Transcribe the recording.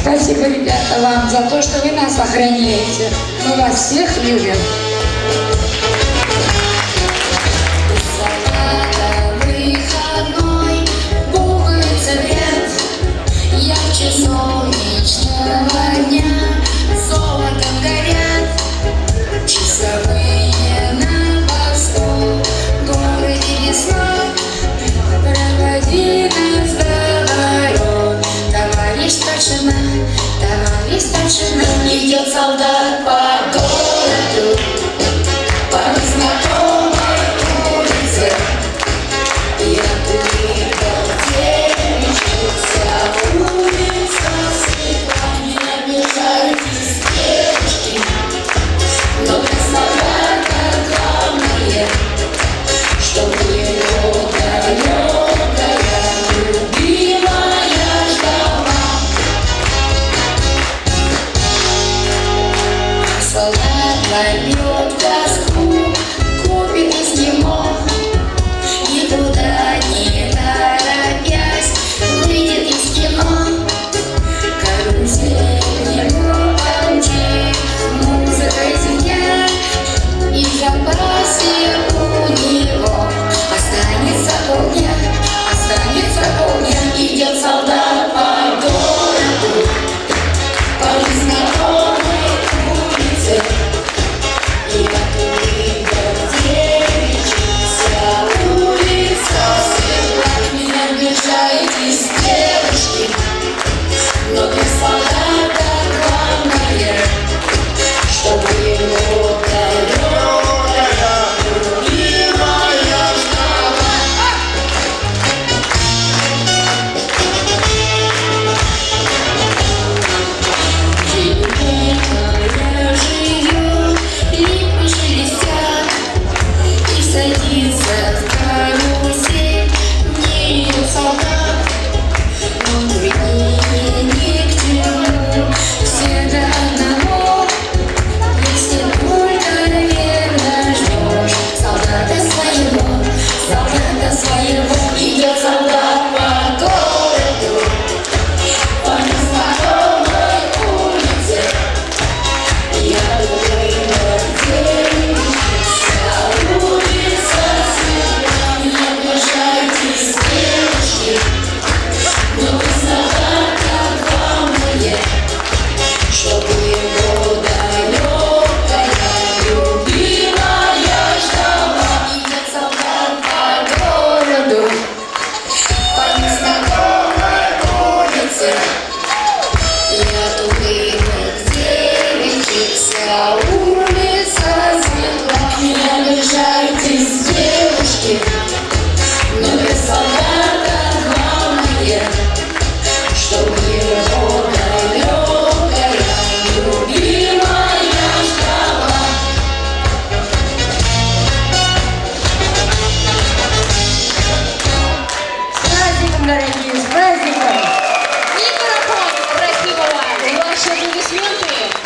Спасибо, ребята, вам за то, что вы нас охраняете. Мы вас всех любим. like you. Hungaran